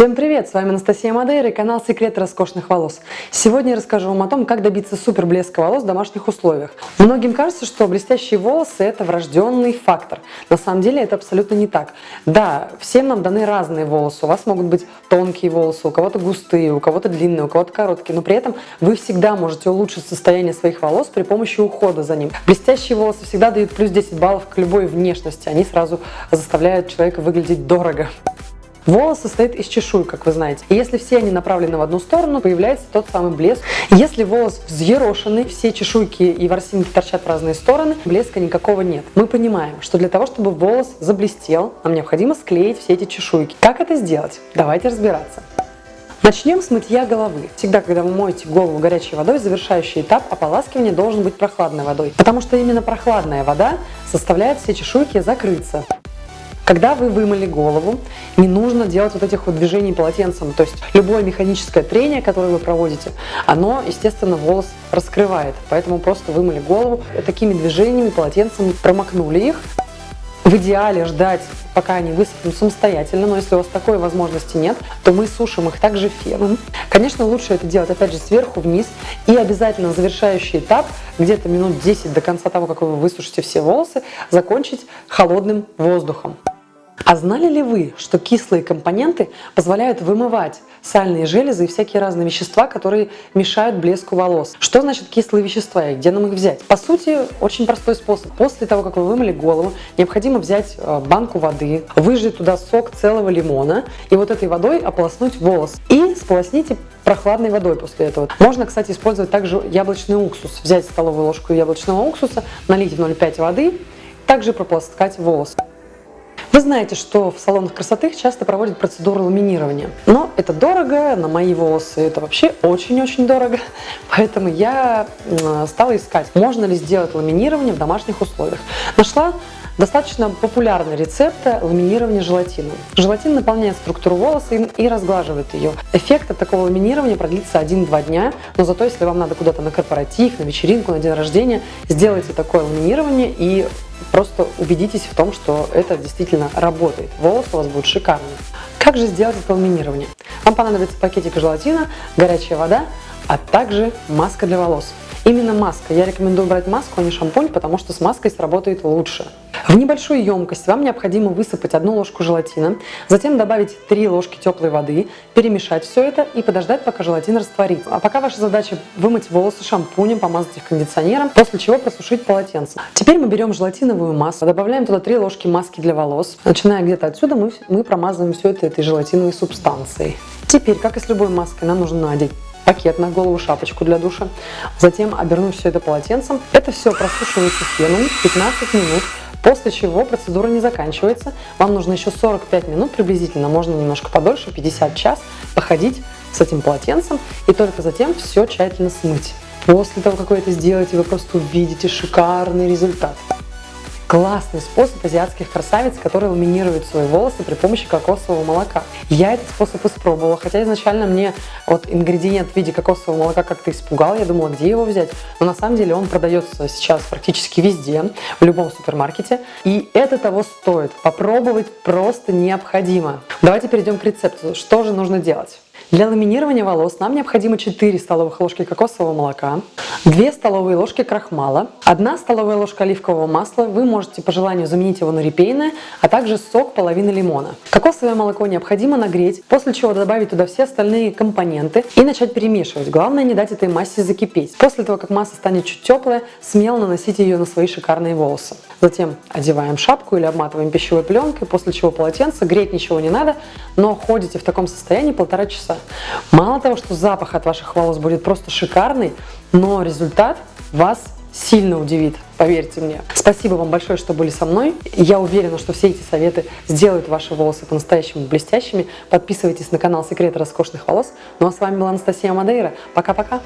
Всем привет! С вами Анастасия Мадейра и канал Секреты роскошных волос. Сегодня я расскажу вам о том, как добиться супер блеска волос в домашних условиях. Многим кажется, что блестящие волосы – это врожденный фактор. На самом деле это абсолютно не так. Да, всем нам даны разные волосы. У вас могут быть тонкие волосы, у кого-то густые, у кого-то длинные, у кого-то короткие, но при этом вы всегда можете улучшить состояние своих волос при помощи ухода за ним. Блестящие волосы всегда дают плюс 10 баллов к любой внешности. Они сразу заставляют человека выглядеть дорого. Волос состоит из чешуй, как вы знаете. И если все они направлены в одну сторону, появляется тот самый блеск. Если волос взъерошенный, все чешуйки и ворсинки торчат в разные стороны, блеска никакого нет. Мы понимаем, что для того, чтобы волос заблестел, нам необходимо склеить все эти чешуйки. Как это сделать? Давайте разбираться. Начнем с мытья головы. Всегда, когда вы моете голову горячей водой, завершающий этап ополаскивания должен быть прохладной водой, потому что именно прохладная вода заставляет все чешуйки закрыться. Когда вы вымыли голову, не нужно делать вот этих вот движений полотенцем. То есть любое механическое трение, которое вы проводите, оно, естественно, волос раскрывает. Поэтому просто вымыли голову, такими движениями полотенцем промокнули их. В идеале ждать, пока они высохнут самостоятельно, но если у вас такой возможности нет, то мы сушим их также феном. Конечно, лучше это делать, опять же, сверху вниз. И обязательно завершающий этап, где-то минут 10 до конца того, как вы высушите все волосы, закончить холодным воздухом. А знали ли вы, что кислые компоненты позволяют вымывать сальные железы и всякие разные вещества, которые мешают блеску волос? Что значит кислые вещества и где нам их взять? По сути, очень простой способ. После того, как вы вымыли голову, необходимо взять э, банку воды, выжать туда сок целого лимона и вот этой водой ополоснуть волос. И сполосните прохладной водой после этого. Можно, кстати, использовать также яблочный уксус. Взять столовую ложку яблочного уксуса, налить в 0,5 воды, также прополоскать волос. Вы знаете, что в салонах красоты часто проводят процедуру ламинирования. Но это дорого, на мои волосы это вообще очень-очень дорого. Поэтому я стала искать, можно ли сделать ламинирование в домашних условиях. Нашла Достаточно популярный рецепт ламинирования желатином. Желатин наполняет структуру волоса и разглаживает ее. Эффект от такого ламинирования продлится 1-2 дня, но зато если вам надо куда-то на корпоратив, на вечеринку, на день рождения, сделайте такое ламинирование и просто убедитесь в том, что это действительно работает. Волосы у вас будут шикарные. Как же сделать это ламинирование? Вам понадобится пакетик желатина, горячая вода, а также маска для волос. Именно маска. Я рекомендую брать маску, а не шампунь, потому что с маской сработает лучше. В небольшую емкость вам необходимо высыпать одну ложку желатина, затем добавить 3 ложки теплой воды, перемешать все это и подождать, пока желатин растворится. А пока ваша задача вымыть волосы шампунем, помазать их кондиционером, после чего просушить полотенце. Теперь мы берем желатиновую массу, добавляем туда 3 ложки маски для волос. Начиная где-то отсюда мы, мы промазываем все это этой желатиновой субстанцией. Теперь, как и с любой маской, нам нужно надеть пакет на голову, шапочку для душа. Затем обернуть все это полотенцем. Это все просушивается феном 15 минут. После чего процедура не заканчивается. Вам нужно еще 45 минут приблизительно, можно немножко подольше, 50 час, походить с этим полотенцем и только затем все тщательно смыть. После того, как вы это сделаете, вы просто увидите шикарный результат. Классный способ азиатских красавиц, которые ламинируют свои волосы при помощи кокосового молока. Я этот способ испробовала, хотя изначально мне вот ингредиент в виде кокосового молока как-то испугал, я думала, где его взять. Но на самом деле он продается сейчас практически везде, в любом супермаркете. И это того стоит. Попробовать просто необходимо. Давайте перейдем к рецепту. Что же нужно делать? Для ламинирования волос нам необходимо 4 столовых ложки кокосового молока, 2 столовые ложки крахмала, 1 столовая ложка оливкового масла, вы можете по желанию заменить его на репейное, а также сок половины лимона. Кокосовое молоко необходимо нагреть, после чего добавить туда все остальные компоненты и начать перемешивать. Главное не дать этой массе закипеть. После того, как масса станет чуть теплая, смело наносите ее на свои шикарные волосы. Затем одеваем шапку или обматываем пищевой пленкой, после чего полотенце, греть ничего не надо, но ходите в таком состоянии полтора часа. Мало того, что запах от ваших волос будет просто шикарный, но результат вас сильно удивит, поверьте мне. Спасибо вам большое, что были со мной. Я уверена, что все эти советы сделают ваши волосы по-настоящему блестящими. Подписывайтесь на канал Секреты роскошных волос. Ну а с вами была Анастасия Мадейра. Пока-пока!